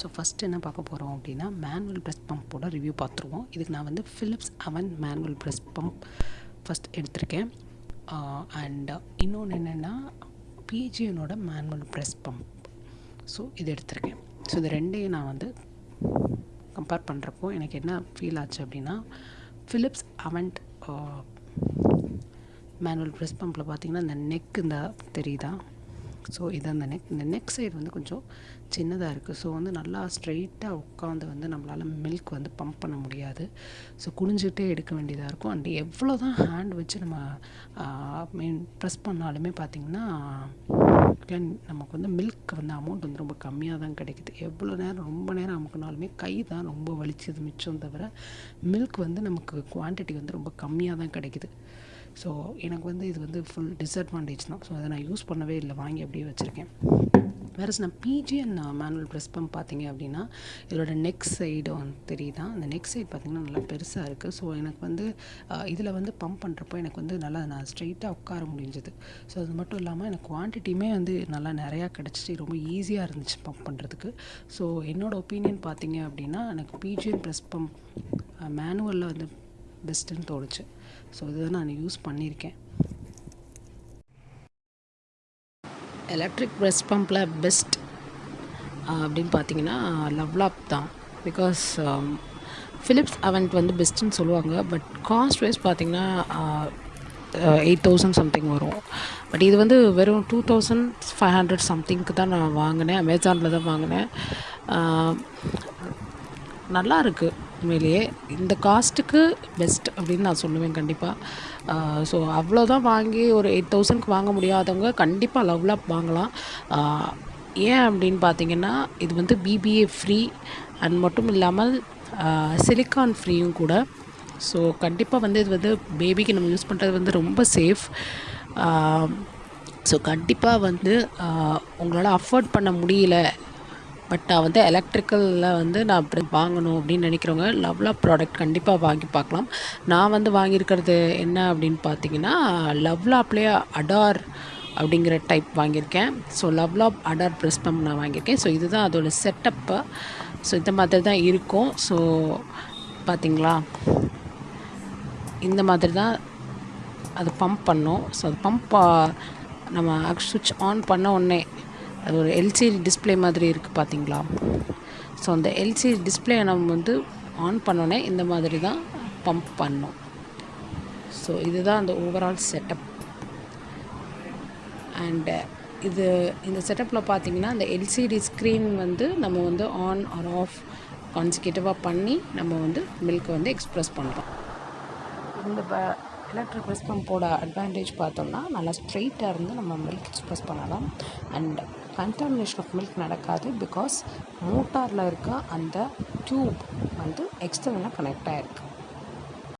So first என்ன பார்க்க போகிறோம் அப்படின்னா மேனுவல் ப்ரெஸ் பம்போட ரிவ்யூ பார்த்துருவோம். இதுக்கு நான் வந்து ஃபிலிப்ஸ் அவன் மேனுவல் ப்ரெஸ் பம்ப் ஃபஸ்ட் எடுத்திருக்கேன். அண்ட் இன்னொன்று என்னென்னா பிஜியனோட மேனுவல் ப்ரெஸ் பம்ப் ஸோ இது எடுத்திருக்கேன். ஸோ இது ரெண்டையும் நான் வந்து கம்பேர் பண்ணுறப்போ எனக்கு என்ன ஃபீல் ஆச்சு அப்படின்னா ஃபிலிப்ஸ் அவன்ட் மேனுவல் ப்ரெஸ் பம்பில் பார்த்தீங்கன்னா இந்த நெக் இந்த தெரியுதா? ஸோ இது அந்த நெக் இந்த நெக் சைடு வந்து கொஞ்சம் சின்னதாக இருக்குது ஸோ வந்து நல்லா ஸ்ட்ரெயிட்டாக உட்காந்து வந்து நம்மளால் மில்க் வந்து பம்ப் பண்ண முடியாது. ஸோ குனிஞ்சிக்கிட்டே எடுக்க வேண்டியதாக இருக்கும். அண்ட் எவ்வளோ தான் ஹேண்ட் வச்சு நம்ம மீன் ப்ரெஸ் பண்ணாலுமே பார்த்திங்கன்னா நமக்கு வந்து மில்க் வந்து அமௌண்ட் வந்து ரொம்ப கம்மியாக தான் கிடைக்குது. எவ்வளோ நேரம் ரொம்ப நேரம் அமுக்குனாலுமே கை தான் ரொம்ப வலிச்சது மிச்சம் தவிர மில்க் வந்து நமக்கு குவான்டிட்டி வந்து ரொம்ப கம்மியாக தான் கிடைக்குது. ஸோ எனக்கு வந்து இது வந்து ஃபுல் டிஸ்அட்வான்டேஜ் தான். ஸோ அதை நான் யூஸ் பண்ணவே இல்லை. வாங்கி அப்படியே வச்சுருக்கேன். வேறு நான் பிஜிஎன் மேனுவல் ப்ரெஸ் பம்ப் பார்த்தீங்க அப்படின்னா இதோட நெக் சைடு வந்து தெரியுதா? அந்த நெக் சைடு பார்த்திங்கன்னா நல்லா பெருசாக இருக்குது ஸோ எனக்கு வந்து uh, இதில் வந்து பம்ப் பண்ணுறப்போ எனக்கு வந்து நல்லா நான் ஸ்ட்ரைட்டாக உட்கார முடிஞ்சது. ஸோ அது மட்டும் இல்லாமல் எனக்கு குவான்டிட்டியுமே வந்து நல்லா நிறையா கிடச்சிச்சு. ரொம்ப ஈஸியாக இருந்துச்சு பம்ப் பண்ணுறதுக்கு ஸோ என்னோடய ஒப்பீனியன் பார்த்தீங்க அப்படின்னா எனக்கு பிஜிஎன் ப்ரெஸ் பம்ப் மேனுவலில் வந்து பெஸ்ட்டுன்னு தோணுச்சு. ஸோ இதுதான் நான் யூஸ் பண்ணியிருக்கேன். எலக்ட்ரிக் ப்ரெஸ் பம்பில் பெஸ்ட் அப்படின்னு பார்த்தீங்கன்னா லவ்லாப் தான். பிகாஸ் ஃபிலிப்ஸ் அவன்ட் வந்து பெஸ்ட்டுன்னு சொல்லுவாங்க. பட் காஸ்ட் வைஸ் பார்த்திங்கன்னா எயிட் தௌசண்ட் சம்திங் வரும். பட் இது வந்து வெறும் டூ தௌசண்ட் ஃபைவ் ஹண்ட்ரட் சம்திங்க்கு தான் நான் வாங்கினேன். அமேசானில் தான் வாங்கினேன். நல்லா இருக்குது உண்மையிலேயே இந்த காஸ்ட்டுக்கு பெஸ்ட் அப்படின்னு நான் சொல்லுவேன் கண்டிப்பாக ஸோ அவ்வளோதான் வாங்கி ஒரு எயிட் தௌசண்ட்க்கு வாங்க முடியாதவங்க கண்டிப்பாக லவ்லாப் வாங்கலாம். ஏன் அப்படின்னு பார்த்தீங்கன்னா இது வந்து பிபிஏ ஃப்ரீ அண்ட் மட்டும் இல்லாமல் சிலிக்கான் ஃப்ரீயும் கூட. ஸோ கண்டிப்பாக வந்து இது வந்து பேபிக்கு நம்ம யூஸ் பண்ணுறது வந்து ரொம்ப சேஃப் ஸோ கண்டிப்பாக வந்து உங்களால் அஃபோர்ட் பண்ண முடியல பட் நான் வந்து எலக்ட்ரிக்கலில் வந்து நான் அப்படி வாங்கணும் அப்படின்னு நினைக்கிறவங்க லவ்லா ப்ராடக்ட் கண்டிப்பாக வாங்கி பார்க்கலாம். நான் வந்து வாங்கியிருக்கிறது என்ன அப்படின்னு பார்த்தீங்கன்னா லவ்லாப்லேயே அடார் அப்படிங்கிற டைப் வாங்கியிருக்கேன். So LuvLap Adore press pump நான் வாங்கியிருக்கேன். ஸோ இதுதான் அதோடய செட்டப்பு ஸோ இந்த மாதிரி தான் இருக்கும். ஸோ பார்த்தீங்களா? இந்த மாதிரி தான் அது பம்ப் பண்ணோம். ஸோ அது பம்ப் நம்ம சுவிட்ச் ஆன் பண்ண உடனே அது ஒரு எல்சிடி டிஸ்பிளே மாதிரி இருக்குது பார்த்தீங்களா ஸோ அந்த எல்சிடி டிஸ்பிளே நம்ம வந்து ஆன் பண்ணோன்னே இந்த மாதிரி தான் பம்ப் பண்ணோம் ஸோ இதுதான் அந்த ஓவரால் செட்டப் அண்டு இது இந்த செட்டப்பில் பார்த்தீங்கன்னா அந்த எல்சிடி ஸ்க்ரீன் வந்து நம்ம வந்து ஆன் ஆர் ஆஃப் கான்சிகேட்டிவாக பண்ணி நம்ம வந்து மில்க் வந்து எக்ஸ்ப்ரெஸ் பண்ணுறோம் இந்த எலக்ட்ரிக் ப்ரெஸ் பம்போட அட்வான்டேஜ் பார்த்தோம்னா நல்லா ஸ்ட்ரெயிட்டாக இருந்து நம்ம மில்க் எக்ஸ்ப்ரெஸ் பண்ணலாம். அண்ட் கண்டாமினேஷன் ஆஃப் மில்க் நடக்காது பிகாஸ் மோட்டாரில் இருக்க அந்த டியூப் வந்து எக்ஸ்டர்னலாக கனெக்ட் ஆகிருக்கு